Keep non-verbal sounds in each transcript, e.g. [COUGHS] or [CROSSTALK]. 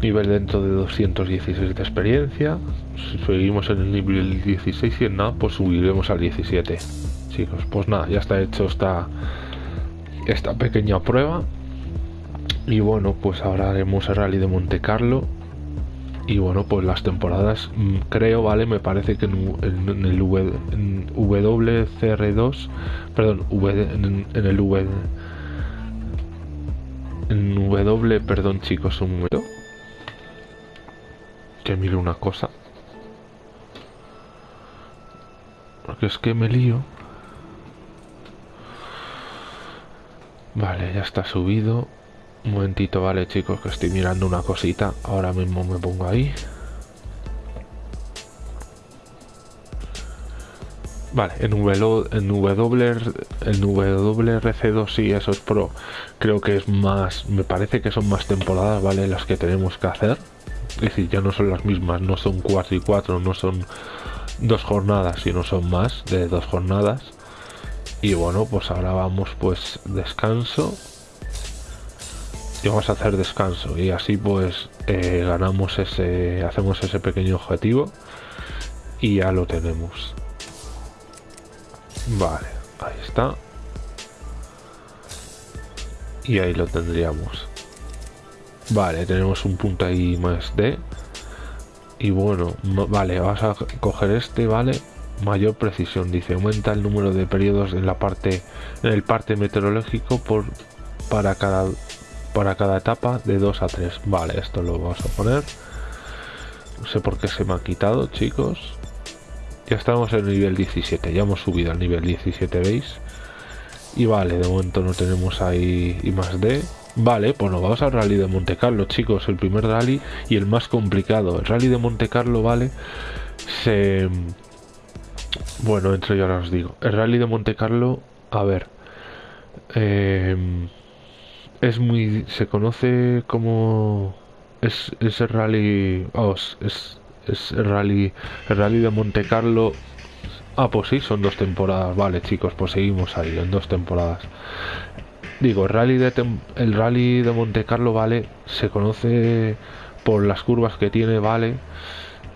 nivel dentro de 216 de experiencia. Si seguimos en el nivel 16 y en nada, pues subiremos al 17. Chicos, pues nada, ya está hecho esta, esta pequeña prueba. Y bueno, pues ahora haremos el rally de Monte Carlo. Y bueno, pues las temporadas, mm, creo, ¿vale? Me parece que en, el WCR2, perdón, en, el V, en W, perdón chicos, un momento. Que mire una cosa. Porque es que me lío. Vale, ya está subido. Un momentito, vale chicos, que estoy mirando una cosita. Ahora mismo me pongo ahí. Vale, en, w, en w, el WRC2 sí, eso es pro. Creo que es más, me parece que son más temporadas, ¿vale? Las que tenemos que hacer. Es decir, ya no son las mismas, no son 4 y 4, no son dos jornadas, sino son más de dos jornadas. Y bueno, pues ahora vamos pues descanso. Y vamos a hacer descanso. Y así pues eh, ganamos ese, hacemos ese pequeño objetivo. Y ya lo tenemos. Vale, ahí está. Y ahí lo tendríamos. Vale, tenemos un punto ahí más de. Y bueno, vale, vas a coger este, ¿vale? Mayor precisión, dice, aumenta el número de periodos en la parte, en el parte meteorológico por para cada para cada etapa de 2 a 3. Vale, esto lo vamos a poner. No sé por qué se me ha quitado, chicos. Ya estamos en el nivel 17, ya hemos subido al nivel 17, ¿veis? Y vale, de momento no tenemos ahí y más de. Vale, pues nos vamos al rally de Monte Carlo, chicos. El primer rally y el más complicado. El rally de Monte Carlo, vale, se... Bueno, entre yo ahora os digo. El rally de Monte Carlo, a ver. Eh, es muy... Se conoce como... Es, es el rally... Oh, es, es el rally, el rally de Monte Carlo. Ah, pues sí, son dos temporadas. Vale, chicos, pues seguimos ahí, en dos temporadas. Digo, rally de, el rally de Monte Carlo, vale, se conoce por las curvas que tiene, vale.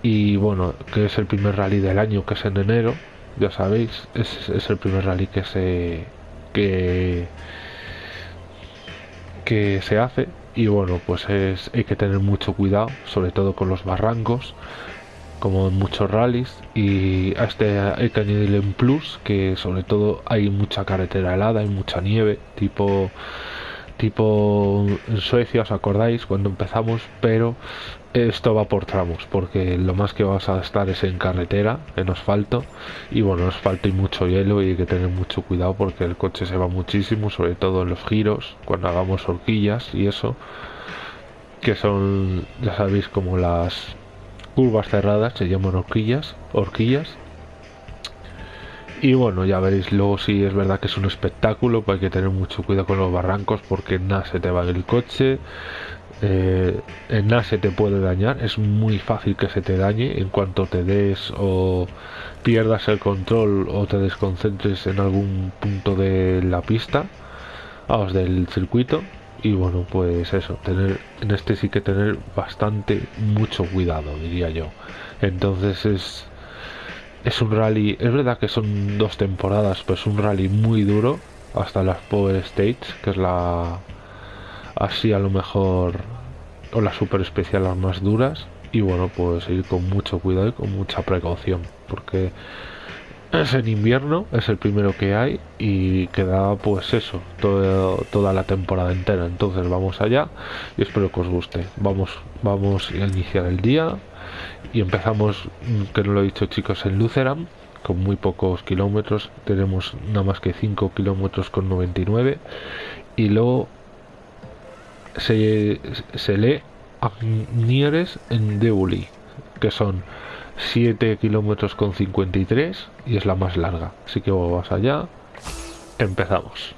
Y bueno, que es el primer rally del año, que es en enero, ya sabéis, es, es el primer rally que se que que se hace y bueno pues es, hay que tener mucho cuidado sobre todo con los barrancos como en muchos rallies y a este hay que añadirle plus que sobre todo hay mucha carretera helada hay mucha nieve tipo tipo en Suecia os acordáis cuando empezamos pero esto va por tramos porque lo más que vas a estar es en carretera en asfalto y bueno asfalto y mucho hielo y hay que tener mucho cuidado porque el coche se va muchísimo sobre todo en los giros cuando hagamos horquillas y eso que son ya sabéis como las curvas cerradas se llaman horquillas horquillas y bueno ya veréis luego si es verdad que es un espectáculo pues hay que tener mucho cuidado con los barrancos porque nada se te va el coche eh, en nada se te puede dañar, es muy fácil que se te dañe en cuanto te des o pierdas el control o te desconcentres en algún punto de la pista, vamos, del circuito. Y bueno, pues eso, tener en este sí que tener bastante mucho cuidado, diría yo. Entonces es es un rally, es verdad que son dos temporadas, pues un rally muy duro hasta las Power States, que es la así a lo mejor o la super especial las más duras y bueno pues ir con mucho cuidado y con mucha precaución porque es en invierno es el primero que hay y queda pues eso toda la temporada entera. Entonces vamos allá y espero que os guste. Vamos vamos a iniciar el día y empezamos que no lo he dicho chicos en Lutheran con muy pocos kilómetros. Tenemos nada más que 5 kilómetros con 99 y luego se, se lee Agnieres en Deuli, que son 7 kilómetros con 53 y es la más larga. Así que vamos allá, empezamos.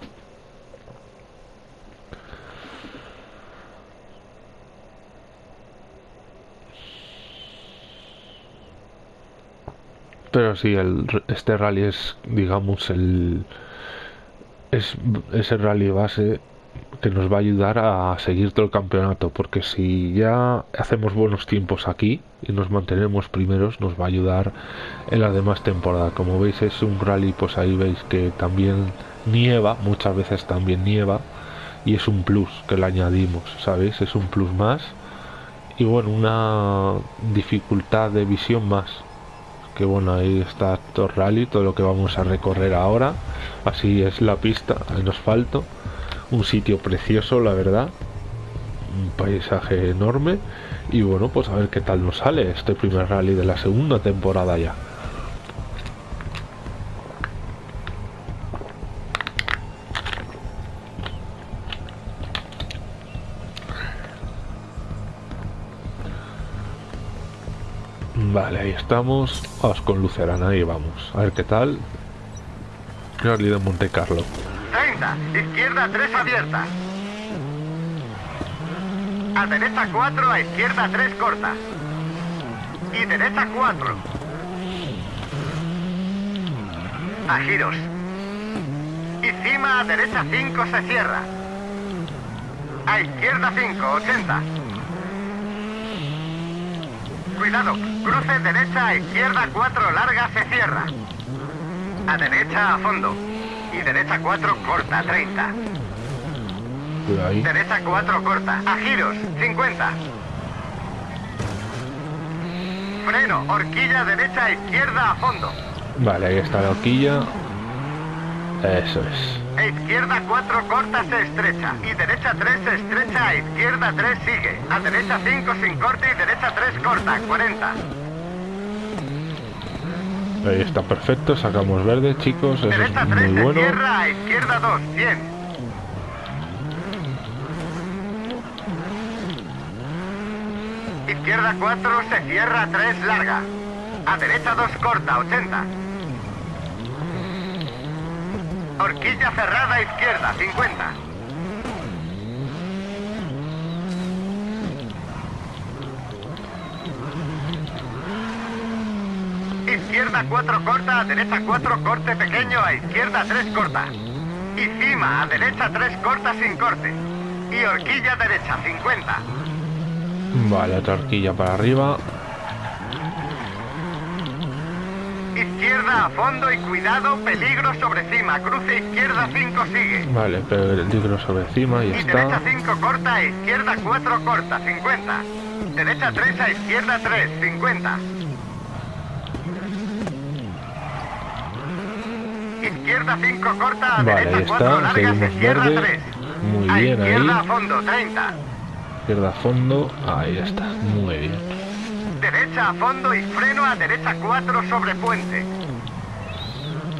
Pero sí, el, este rally es, digamos, el es, es el rally base que nos va a ayudar a seguir todo el campeonato, porque si ya hacemos buenos tiempos aquí y nos mantenemos primeros, nos va a ayudar en la demás temporada. Como veis es un rally, pues ahí veis que también nieva, muchas veces también nieva, y es un plus que le añadimos, ¿sabéis? Es un plus más y bueno, una dificultad de visión más. Que bueno, ahí está todo rally, todo lo que vamos a recorrer ahora. Así es la pista en asfalto un sitio precioso, la verdad. Un paisaje enorme. Y bueno, pues a ver qué tal nos sale este primer rally de la segunda temporada ya. Vale, ahí estamos. Vamos con Lucerana, ahí vamos. A ver qué tal. Rally de Monte Carlo. Izquierda 3 abierta. A derecha 4, a izquierda 3 corta. Y derecha 4. A giros. Y cima a derecha 5 se cierra. A izquierda 5, 80. Cuidado, cruce derecha a izquierda 4 larga se cierra. A derecha a fondo. Y derecha 4 corta, 30. Derecha 4 corta. A giros, 50. Freno, horquilla derecha, izquierda a fondo. Vale, ahí está la horquilla. Eso es. A izquierda 4 corta se estrecha. Y derecha 3 se estrecha, a izquierda 3 sigue. A derecha 5 sin corte y derecha 3 corta, 40. Ahí está perfecto, sacamos verde, chicos, eso es muy bueno. Izquierda, izquierda 2, 100. Izquierda 4, se cierra 3, larga. A derecha 2, corta, 80. Horquilla cerrada, izquierda, 50. Izquierda 4 corta, a derecha 4 corte pequeño, a izquierda 3 corta. Y cima, a derecha 3 corta sin corte. Y horquilla derecha 50. Vale, otra horquilla para arriba. Izquierda a fondo y cuidado, peligro sobre cima. Cruce izquierda 5 sigue. Vale, peligro sobre cima y, y está. derecha 5 corta, izquierda 4 corta, 50. Derecha 3 a izquierda 3, 50. Izquierda 5 corta, a vale, derecha ahí 4 está, largas, seguimos izquierda verde. 3. Muy a bien izquierda ahí. a fondo, 30. Izquierda a fondo, ahí está, muy bien. Derecha a fondo y freno a derecha 4 sobre puente.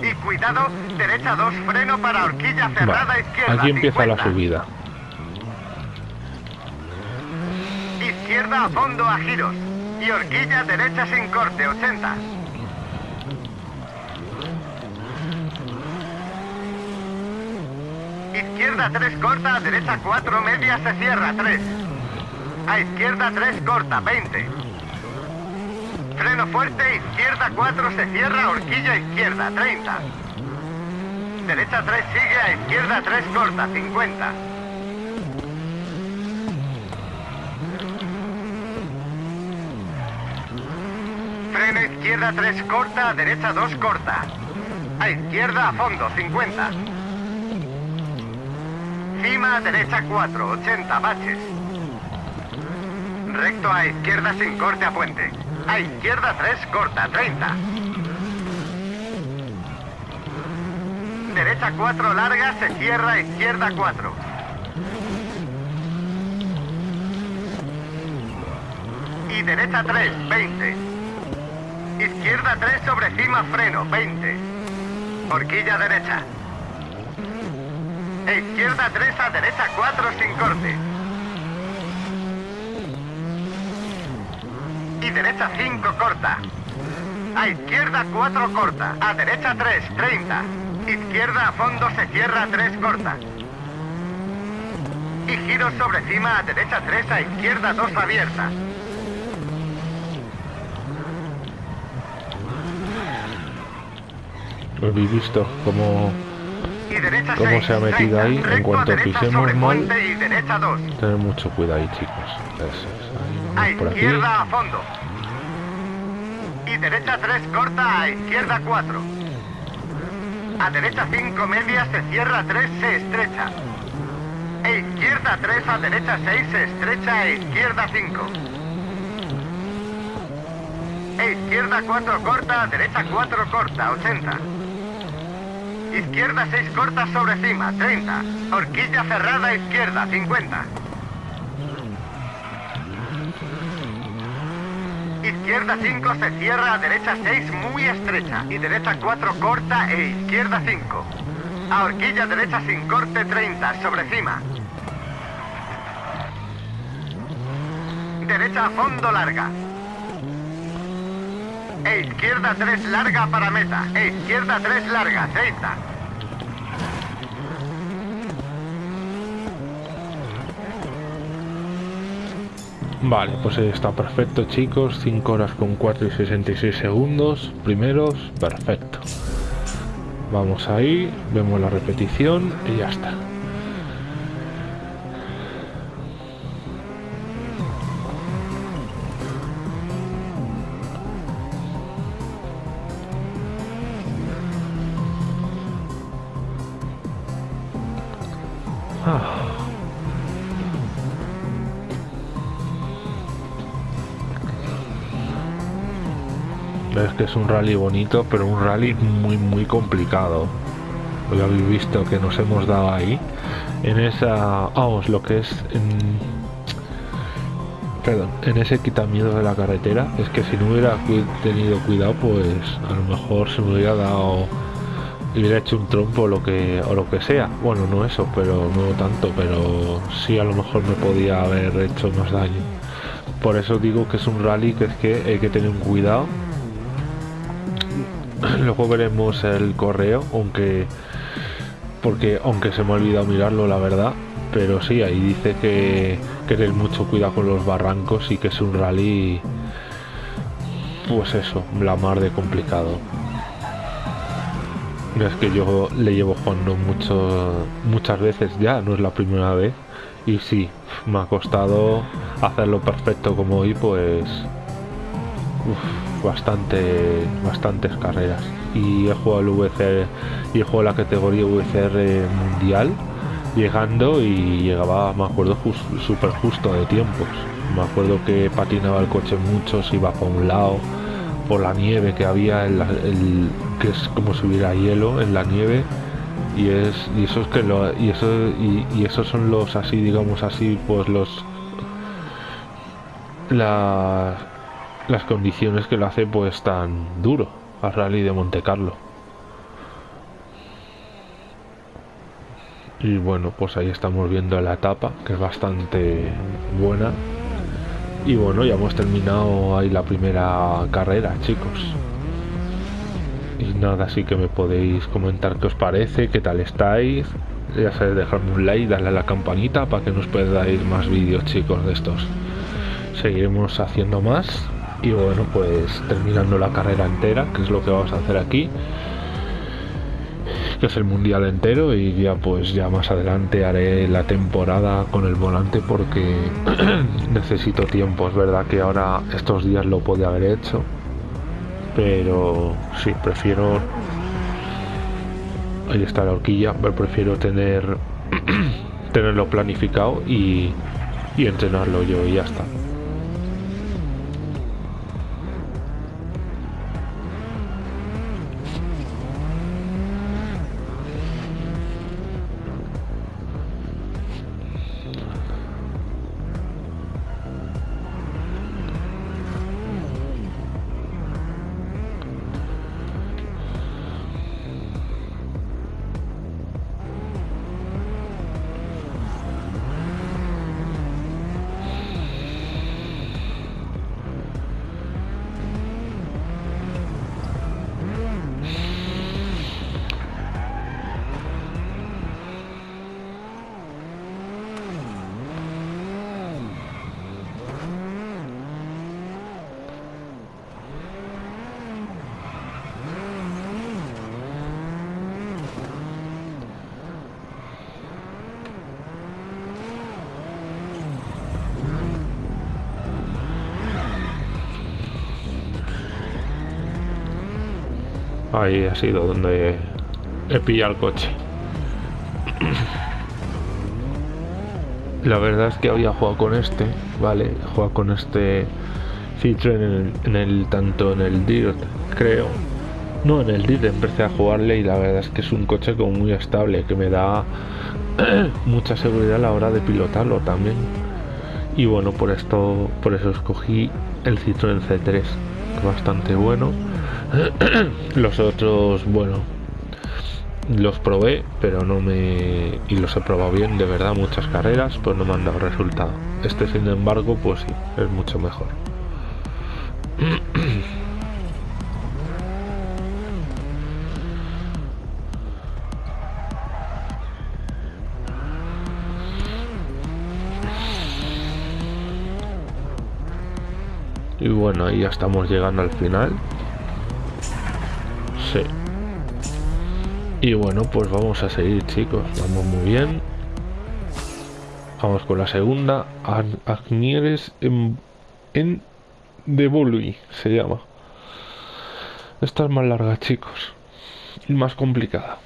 Y cuidado, derecha 2 freno para horquilla cerrada Vale, izquierda. aquí empieza 50. la subida. Izquierda a fondo a giros. Y horquilla derecha sin corte, 80. Izquierda 3 corta, derecha 4 media se cierra, 3. A izquierda 3 corta, 20. Freno fuerte, izquierda 4 se cierra, horquilla izquierda, 30. Derecha 3 sigue, a izquierda 3 corta, 50. Freno izquierda 3 corta, derecha 2 corta. A izquierda a fondo, 50. Cima a derecha 4, 80 baches. Recto a izquierda sin corte a puente. A izquierda 3 corta, 30. Derecha 4 larga, se cierra izquierda 4. Y derecha 3, 20. Izquierda 3 sobre cima freno, 20. Horquilla derecha. Izquierda 3 a derecha 4 sin corte. Y derecha 5 corta. A izquierda 4 corta. A derecha 3, 30. Izquierda a fondo se cierra 3 corta. Y giro sobre cima a derecha 3 a izquierda 2 abierta. Habéis visto derecha cómo 6, se ha metido 30, ahí. En cuanto pisemos mal, puente y derecha 2. tener mucho cuidado ahí, chicos. Eso es, ahí, por aquí. izquierda a fondo. Y derecha 3 corta a izquierda 4. A derecha 5 media se cierra 3 se estrecha. E izquierda 3 a derecha 6 se estrecha e izquierda 5. E izquierda 4 corta a derecha 4 corta 80. Izquierda 6 corta sobre cima 30. Horquilla cerrada izquierda 50. Izquierda 5 se cierra a derecha 6 muy estrecha y derecha 4 corta e izquierda 5. A horquilla derecha sin corte 30 sobre cima. Derecha a fondo larga. E izquierda 3 larga para meta. E izquierda 3 larga 30. Vale, pues está perfecto, chicos. 5 horas con 4 y 66 segundos. Primeros, perfecto. Vamos ahí, vemos la repetición y ya está. Un rally bonito, pero un rally muy, muy complicado. Lo habéis visto que nos hemos dado ahí. En esa. Vamos, lo que es. En, perdón, en ese quitamiento de la carretera. Es que si no hubiera tenido cuidado, pues a lo mejor se me hubiera dado. hubiera hecho un trompo o lo que, o lo que sea. Bueno, no eso, pero no tanto, pero sí a lo mejor me podía haber hecho más daño. Por eso digo que es un rally que es que hay que tener un cuidado luego veremos el correo aunque porque aunque se me ha olvidado mirarlo la verdad. Pero sí ahí dice que que mucho cuidado con los barrancos y que es un rally pues eso la mar de complicado. Es que yo le llevo jugando mucho muchas veces ya no es la primera vez. Y sí me ha costado hacerlo perfecto como hoy pues Uf, bastante bastantes carreras y he jugado el VCR y he jugado la categoría VCR mundial llegando y llegaba me acuerdo súper justo de tiempos. Me acuerdo que patinaba el coche mucho se iba por un lado por la nieve que había el- que es como si hubiera hielo en la nieve y es y eso es que lo y eso y esos son los así digamos así pues los las las condiciones que lo hace pues tan duro al rally de Monte Carlo. Y bueno, pues ahí estamos viendo la etapa, que es bastante buena. Y bueno, ya hemos terminado ahí la primera carrera, chicos. Y nada, así que me podéis comentar qué os parece, qué tal estáis. Ya sabéis, dejarme un like, darle a la campanita para que nos perdáis más vídeos, chicos, de estos. Seguiremos haciendo más y bueno pues terminando la carrera entera que es lo que vamos a hacer aquí que es el mundial entero y ya pues ya más adelante haré la temporada con el volante porque [CLEARS THROAT] necesito tiempo. Es verdad que ahora estos días lo podía haber hecho pero sí prefiero ahí está la horquilla pero prefiero tener [CLEARS THROAT] tenerlo planificado y entrenarlo yo y ya está Ahí ha sido donde he pillado el coche. La verdad es que había jugado con este, ¿vale? Jugado con este Citroën en el, tanto en el DIRT, creo. No, en el DIRT empecé a jugarle y la verdad es que es un coche como muy estable, que me da [CLEARS THROAT] mucha seguridad a la hora de pilotarlo también. Y bueno, por esto, por eso escogí el Citroën C3, bastante bueno. [CLEARS THROAT] los otros, bueno, los probé, pero no me. y los he probado bien, de verdad, muchas carreras, pues no me han dado resultado. Este, sin embargo, pues sí, es mucho mejor. [CLEARS THROAT] Y bueno, ahí ya estamos llegando al final. Y bueno, pues vamos a seguir, chicos. Vamos muy bien. Vamos con la segunda. Agnieres en, en de se llama. Esta es más larga, chicos. Y más complicada.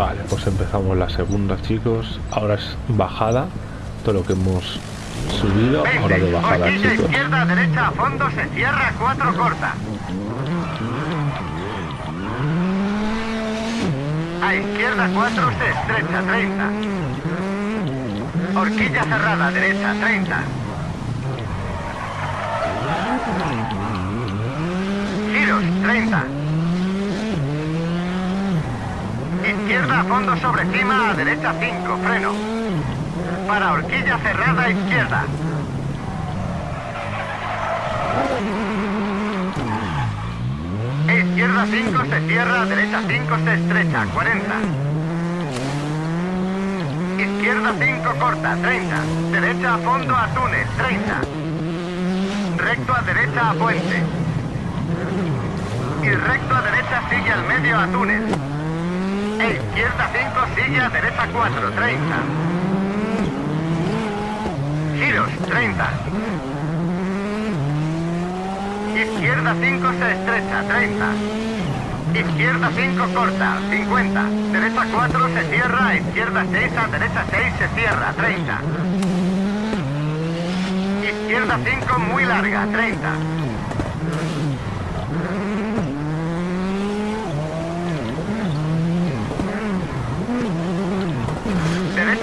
Vale, pues empezamos la segunda, chicos. Ahora es bajada. Todo lo que hemos subido, ahora de bajada, chicos. izquierda, derecha, a fondo, se cierra, cuatro corta. A izquierda 4 se estrecha, 30. Horquilla cerrada, derecha, 30. Giros, 30. Izquierda, fondo sobre cima, a derecha 5, freno. Para horquilla cerrada, izquierda. Izquierda 5 se cierra, derecha 5 se estrecha, 40. Izquierda 5 corta, 30. Derecha a fondo a túnel, 30. Recto a derecha a puente. Y recto a derecha sigue al medio a túnel. E izquierda 5 sigue a derecha 4, 30. Giros, 30. Izquierda 5 se estrecha, 30. Izquierda 5 corta, 50. Derecha 4 se cierra, izquierda 6 a derecha 6 se cierra, 30. Izquierda 5 muy larga, 30.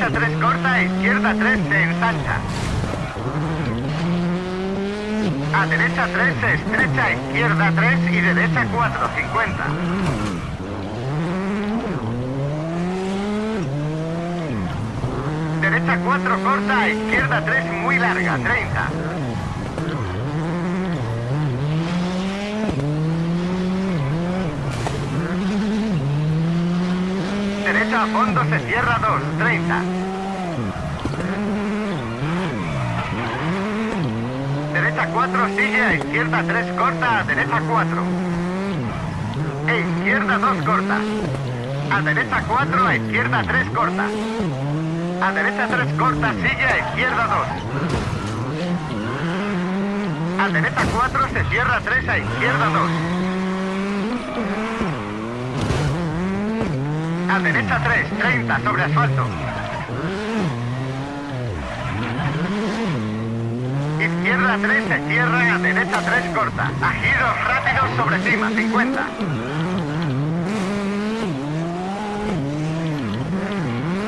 Derecha 3 corta, izquierda 3 se ensancha. A derecha 3 se estrecha, izquierda 3 y derecha 4, 50. Derecha 4 corta, izquierda 3 muy larga, 30. Derecha a fondo se cierra 2, 30. Derecha 4 sigue, a izquierda 3 corta, a derecha 4. E izquierda 2 corta. A derecha 4, a izquierda 3 corta. A derecha 3 corta, sigue, a izquierda 2. A derecha 4 se cierra 3, a izquierda 2. A derecha 3, 30 sobre asfalto. Izquierda 3 se cierra, a derecha 3 corta. A giros rápidos sobre cima, 50.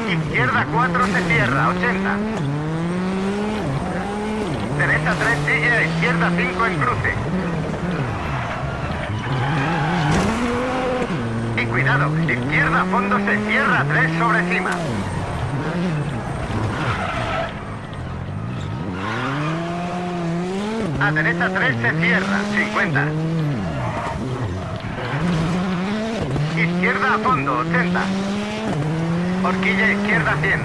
Izquierda 4 se cierra, 80. Derecha 3 sigue, izquierda 5 en cruce. Y cuidado, izquierda fondo se cierra 3 sobre cima. A derecha 3 se cierra, 50. Izquierda a fondo, 80. Horquilla izquierda 100.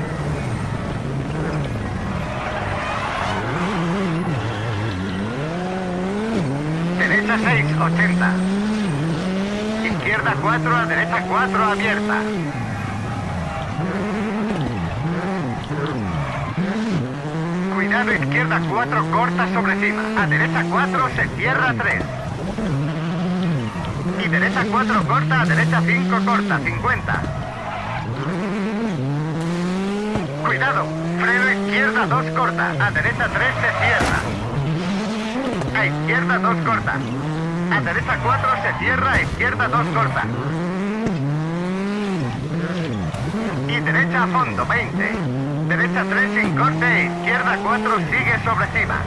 Derecha 6, 80. Izquierda 4, a derecha 4, abierta. Cuidado, izquierda 4, corta sobre cima. A derecha 4, se cierra 3. Y derecha 4, corta, a derecha 5, corta, 50. Cuidado, freno izquierda 2, corta. A derecha 3, se cierra. A izquierda 2 corta. A derecha 4 se cierra, a izquierda 2 corta. Y derecha a fondo, 20. Derecha 3 sin corte, izquierda 4 sigue sobre cima.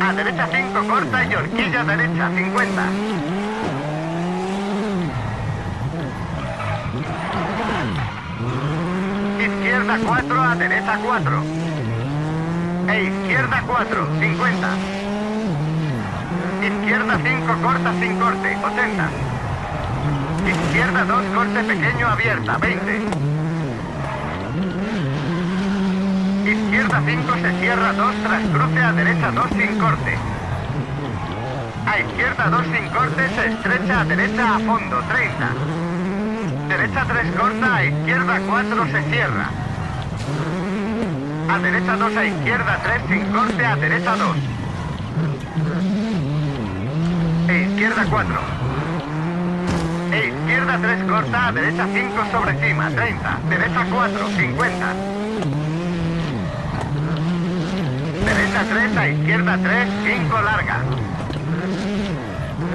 A derecha 5 corta y horquilla derecha 50. Izquierda 4 a derecha 4 e izquierda 4, 50. Izquierda 5, corta sin corte, 80. Izquierda 2, corte pequeño, abierta, 20. Izquierda 5, se cierra 2, tras cruce a derecha 2 sin corte. A izquierda 2 sin corte, se estrecha a derecha a fondo, 30. Derecha 3 corta, a izquierda 4 se cierra. A derecha 2, a izquierda 3, sin corte, a derecha 2. E izquierda 4. E izquierda 3, corta, a derecha 5, sobre cima, 30. Derecha 4, 50. Derecha 3, a izquierda 3, 5, larga.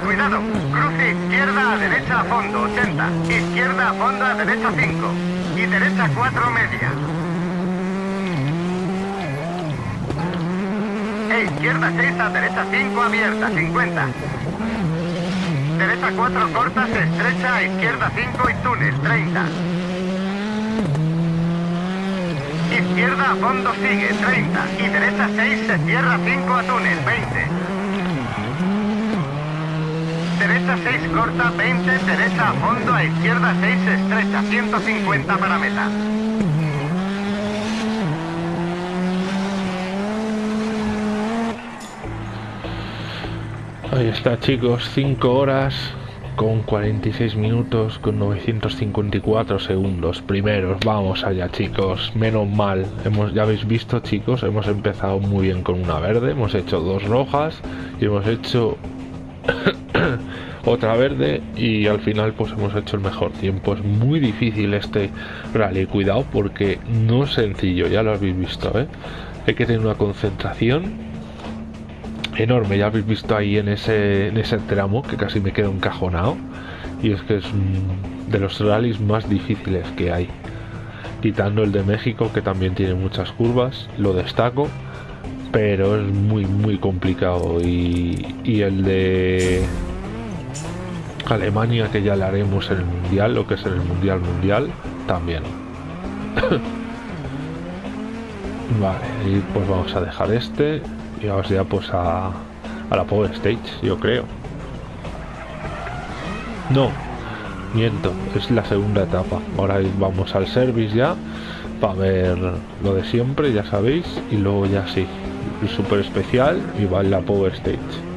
Cuidado, cruce izquierda a derecha a fondo, 80. Izquierda a fondo a derecha 5. Y derecha 4, media. izquierda 6 a derecha 5 abierta, 50. Derecha 4 corta, se estrecha, a izquierda 5 y túnel, 30. Izquierda a fondo sigue, 30. Y derecha 6 se cierra 5 a túnel, 20. Derecha 6 corta, 20. Derecha a fondo, a izquierda 6 se estrecha, 150 para meta. Ahí está chicos, 5 horas con 46 minutos con 954 segundos primeros. Vamos allá chicos, menos mal. Hemos, ya habéis visto chicos, hemos empezado muy bien con una verde, hemos hecho dos rojas y hemos hecho [COUGHS] otra verde y al final pues hemos hecho el mejor tiempo. Es muy difícil este rally, cuidado porque no es sencillo, ya lo habéis visto, ¿eh? Hay que tener una concentración enorme, ya habéis visto ahí en ese, en ese tramo que casi me quedo encajonado. Y es que es de los rallies más difíciles que hay. Quitando el de México que también tiene muchas curvas lo destaco pero es muy muy complicado. Y, y el de Alemania que ya le haremos en el mundial lo que es en el mundial mundial también. [LAUGHS] Vale y pues vamos a dejar este y ya pues a, a la Power Stage, yo creo. No, miento, es la segunda etapa. Ahora vamos al service ya para ver lo de siempre, ya sabéis, y luego ya sí, el super especial y va en la Power Stage.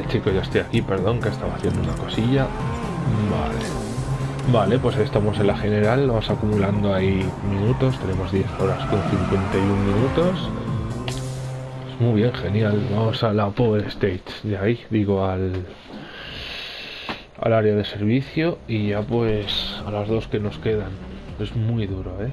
Vale, chicos, ya estoy aquí, perdón, que estaba haciendo una cosilla. Vale. Vale, pues estamos en la general, vamos acumulando ahí minutos, tenemos 10 horas con 51 minutos. Pues muy bien, genial. Vamos a la Power Stage, de ahí, digo, al, al área de servicio y ya pues a las dos que nos quedan. Es muy duro, ¿eh?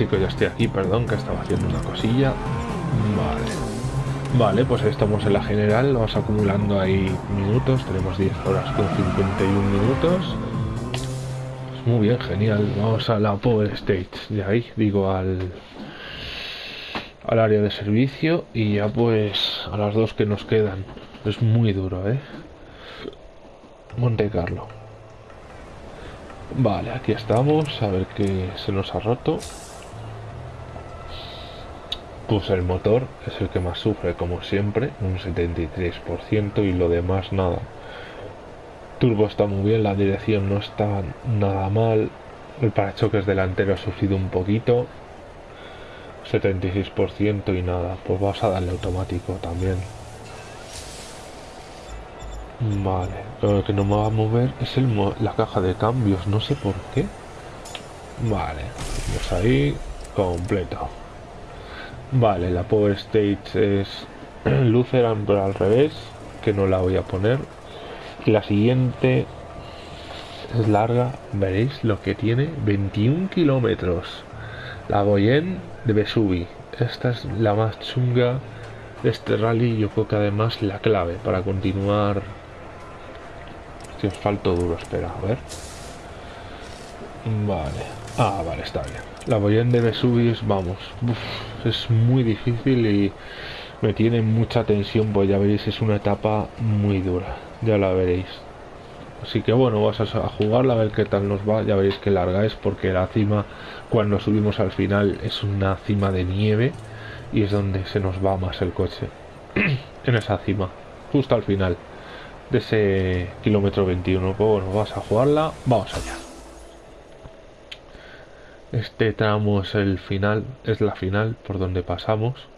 Chicos, ya estoy aquí, perdón, que estaba haciendo una cosilla. Vale. Vale, pues estamos en la general, vamos acumulando ahí minutos, tenemos 10 horas con 51 minutos. Pues muy bien, genial. Vamos a la Power Stage, de ahí, digo, al, al área de servicio y ya pues a las dos que nos quedan. Es muy duro, ¿eh? Monte Carlo. Vale, aquí estamos, a ver qué se nos ha roto. Pues el motor es el que más sufre, como siempre, un 73% y lo demás nada. Turbo está muy bien, la dirección no está nada mal, el parachoques delantero ha sufrido un poquito, 76% y nada, pues vas a darle automático también. Vale, lo que no me va a mover es el la caja de cambios, no sé por qué. Vale, pues ahí completo. Vale, la Power Stage es [CLEARS THROAT] Lutheran pero al revés, que no la voy a poner. Y la siguiente es larga, veréis lo que tiene, 21 kilómetros. La Boyen de Vesuvi. Esta es la más chunga de este rally. Yo creo que además la clave para continuar. Si asfalto duro, espera, a ver. Vale. Ah, vale, está bien. La Boyen de Vesuvius, vamos. es muy difícil y me tiene mucha tensión, pues ya veréis, es una etapa muy dura. Ya la veréis. Así que bueno, vas a jugarla a ver qué tal nos va. Ya veréis que larga es porque la cima, cuando subimos al final, es una cima de nieve y es donde se nos va más el coche. [CLEARS THROAT] en esa cima, justo al final de ese kilómetro 21. Pues bueno, vas a jugarla, vamos allá. Este tramo es el final, es la final por donde pasamos.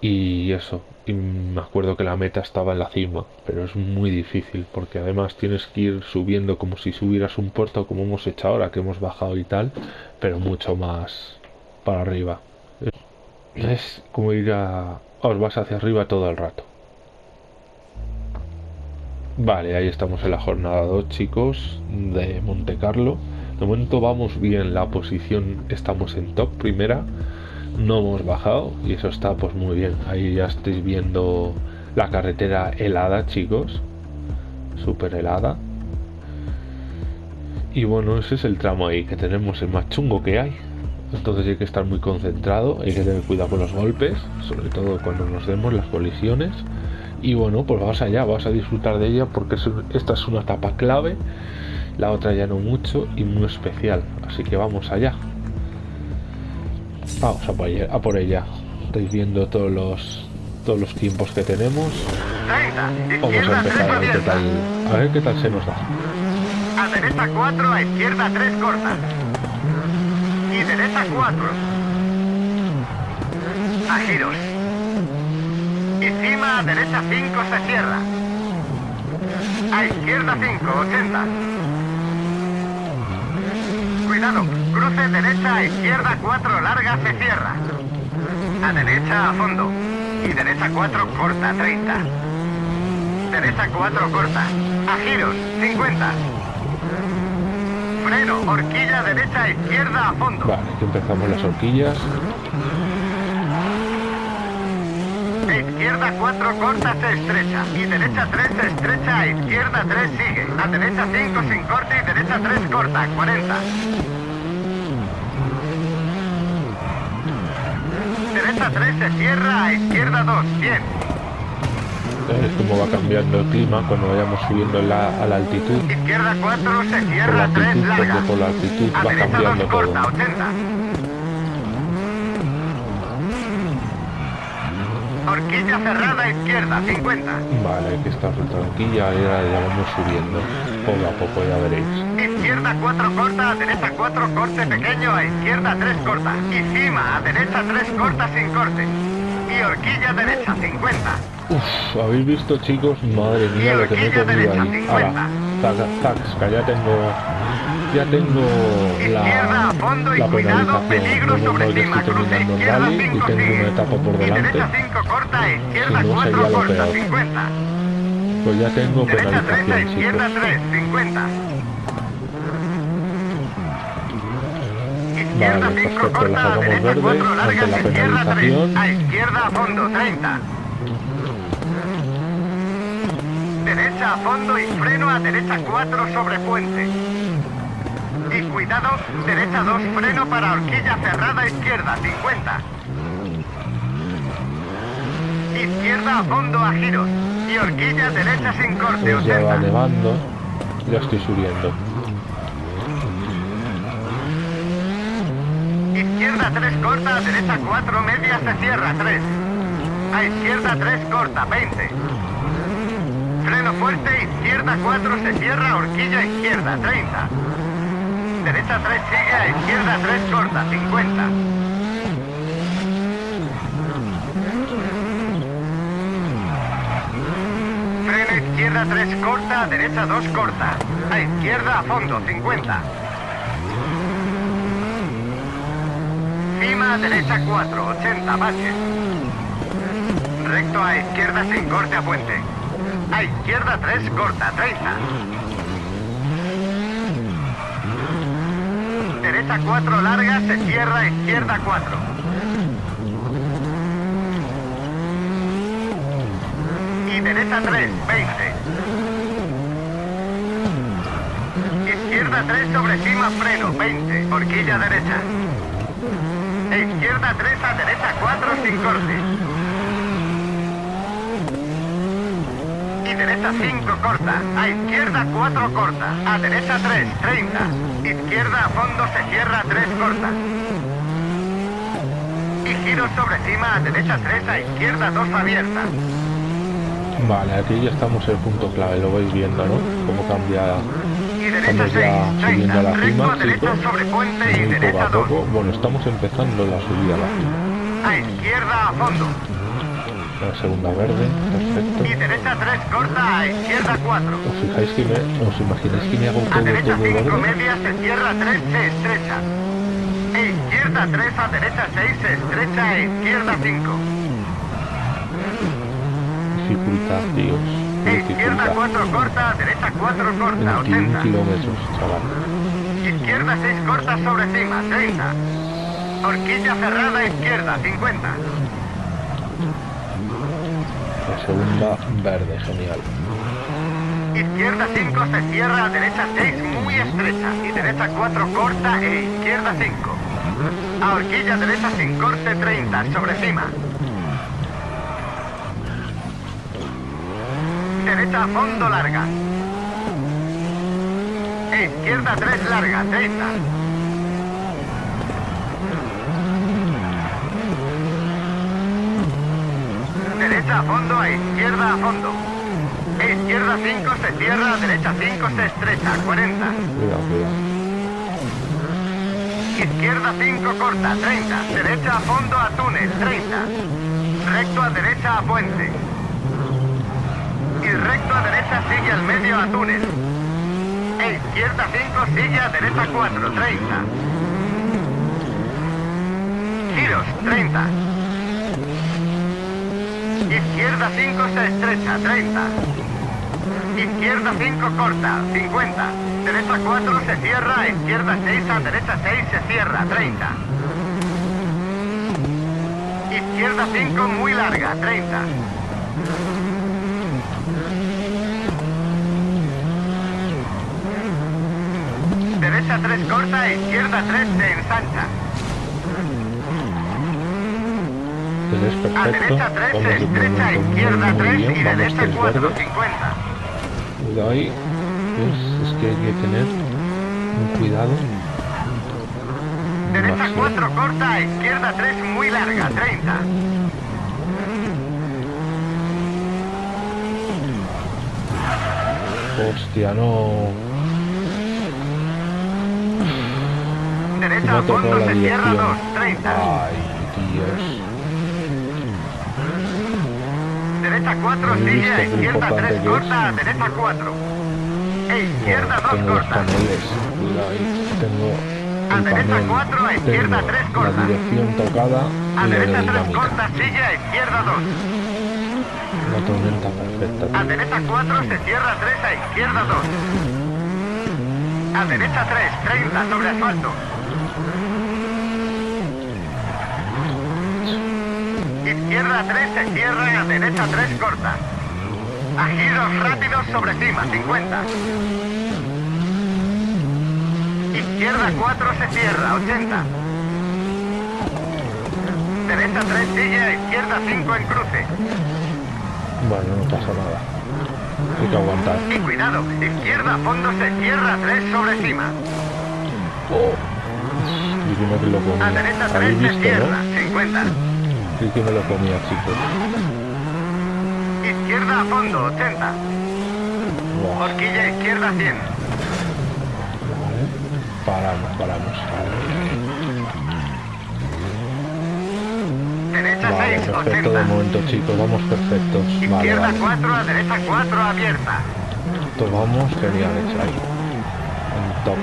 Y eso, y me acuerdo que la meta estaba en la cima, pero es muy difícil porque además tienes que ir subiendo como si subieras un puerto como hemos hecho ahora, que hemos bajado y tal, pero mucho más para arriba. Es como ir a... os vas hacia arriba todo el rato. Vale, ahí estamos en la jornada 2, chicos, de Monte Carlo. De momento vamos bien, la posición estamos en top primera no hemos bajado y eso está pues muy bien. Ahí ya estáis viendo la carretera helada chicos súper helada. Y bueno ese es el tramo ahí que tenemos el más chungo que hay. Entonces hay que estar muy concentrado hay que tener cuidado con los golpes sobre todo cuando nos demos las colisiones. Y bueno pues vamos allá vamos a disfrutar de ella porque esta es una etapa clave la otra ya no mucho y muy especial así que vamos allá Vamos a por ella. A por ella. Estáis viendo todos los todos los tiempos que tenemos. Vamos a empezar a ver qué tal, a ver qué tal se nos da. A derecha 4, a izquierda 3 cortas. Y derecha 4. A giros. Y cima a derecha 5 se cierra. A izquierda 5, 80. Cuidado, cruce derecha a izquierda 4 larga se cierra. A derecha a fondo. Y derecha 4 corta 30. Derecha 4 corta. A giros 50. Freno, horquilla derecha izquierda a fondo. Vale, aquí empezamos las horquillas. A izquierda 4 corta se estrecha. Y derecha 3 se estrecha, a izquierda 3 sigue. A derecha 5 sin corte y derecha 3 corta, 40. Derecha 3 se cierra, a izquierda 2, bien. Es como va cambiando el clima cuando vayamos subiendo la, a la altitud. Izquierda 4 se cierra, 3 larga. Por la altitud a va derecha 2 cambiando corta, todo. 80. Horquilla cerrada, izquierda, 50. Vale, hay que estar tranquila, ahora ya vamos subiendo. Poco a poco ya veréis. Izquierda 4 corta, a derecha 4 corte pequeño, a izquierda 3 corta. Y cima, a derecha 3 corta sin corte. Y horquilla derecha 50. Uf, ¿habéis visto chicos? Madre mía lo que me he comido ahí. Ahora, tac, tac, que ya tengo... Ya tengo la, la penalización. que cima, estoy terminando el izquierda rally y 5 tengo una etapa por delante. derecha 5 corta, a izquierda Si no, 4 sería lo corta, peor. 50. Pues ya tengo Derecha 30, penalización, izquierda chicos. 3, 50. Izquierda Vale, 5 perfecto, la corta, a sacamos derecha verde 4 ante la izquierda 3. penalización. A izquierda a fondo, 30. Derecha a fondo y freno a derecha 4 sobre puente. Cuidado, derecha 2, freno para horquilla cerrada izquierda, 50. Izquierda a fondo a giros. Y horquilla derecha sin corte, Pues ya va 80. nevando. Ya estoy subiendo. Izquierda 3 corta, derecha 4 media se cierra 3. A izquierda 3 corta, 20. Freno fuerte, izquierda 4 se cierra, horquilla izquierda 30. Derecha 3 sigue, a izquierda 3 corta, 50. Freno izquierda 3 corta, derecha 2 corta. A izquierda a fondo, 50. Cima a derecha 4, 80 baches. Recto a izquierda sin corte a puente. A izquierda 3 corta, 30. Derecha 4 larga, se cierra, izquierda 4. Y derecha 3, 20. Izquierda 3 sobre cima, freno, 20. Horquilla derecha. E izquierda 3 a derecha 4 sin corte. Y derecha 5 corta. A izquierda 4 corta. A derecha 3, 30. Izquierda a fondo se cierra 3 corta. Y giro sobre cima a derecha 3 a izquierda 2 abierta. Vale, aquí ya estamos en el punto clave, lo vais viendo, ¿no? Cómo cambia Y derecha Estamos 6, ya subiendo a 30. la cima, chicos. Muy poco a 2. poco. Bueno, estamos empezando la subida a la cima. A izquierda a fondo. La segunda verde, perfecto. Y derecha 3 corta a izquierda 4. ¿Os fijáis que me, os imagináis que me hago A todo, derecha todo 5 verde? media se cierra 3, se estrecha. E izquierda 3 a derecha 6 se estrecha e izquierda 5. Dificultad. E izquierda Dificultad. 4 corta, a derecha 4 corta, 21 80. kilómetros, chaval. Izquierda 6 corta sobre cima, 30. Horquilla cerrada izquierda, 50. Segunda verde, genial. Izquierda 5 se cierra, derecha 6 muy estrecha. Y derecha 4 corta e izquierda 5. A horquilla derecha sin corte 30, sobre cima. Derecha a fondo larga. E izquierda 3 larga, 30. Derecha a fondo, a izquierda a fondo. E izquierda 5 se cierra, derecha 5 se estrecha, 40. Cuidado, cuidado. Izquierda 5 corta, 30. Derecha a fondo a túnel, 30. Recto a derecha a puente. Y recto a derecha sigue al medio a túnel. E izquierda 5 sigue a derecha 4, 30. Giros, 30. Izquierda 5 se estrecha, 30. Izquierda 5 corta, 50. Derecha 4 se cierra, izquierda 6 a derecha 6 se cierra, 30. Izquierda 5 muy larga, 30. Derecha 3 corta, izquierda 3 se ensancha. Entonces, A perfecto. derecha 3 Vamos se de estrecha, izquierda muy 3 bien. y tres 4, verde. 50. Cuidado ahí. ¿Ves? Es que hay que tener un cuidado. Derecha máximo. 4 corta, izquierda 3 muy larga, 30. Hostia, no. Derecha Me a ha tocado fondo se cierra dirección. 2, 30. Ay, Dios. Derecha 4 He sigue, visto a qué izquierda importante 3 que corta, a derecha 4. E izquierda Bueno, 2 tengo los corta. paneles. Tengo A derecha panel. cuatro, a izquierda Tengo tres corta. La dirección tocada A derecha 3 aerodinámica. corta, sigue, a izquierda 2. La tormenta perfecta. A derecha 4 se cierra 3, a izquierda 2. A derecha 3, 30 sobre asfalto. Izquierda 3 se cierra, a derecha 3 corta. A giros rápidos sobre cima, 50. Izquierda 4 se cierra, 80. Derecha 3 sigue, a izquierda 5 en cruce. Bueno, no pasa nada. Hay que aguantar. Y cuidado, izquierda a fondo se cierra 3 sobre cima. Oh. Y que lo A comía. derecha 3 Habéis se cierra, ¿no? 50. Sí que me lo comía, chicos. Izquierda a fondo, 80. Buah. Horquilla izquierda 100. Paramos, paramos. Derecha Vale, 6, perfecto de 80. momento, chicos. Vamos perfectos. Izquierda vale. 4, a derecha 4 abierta. Tomamos geniales ahí. En top.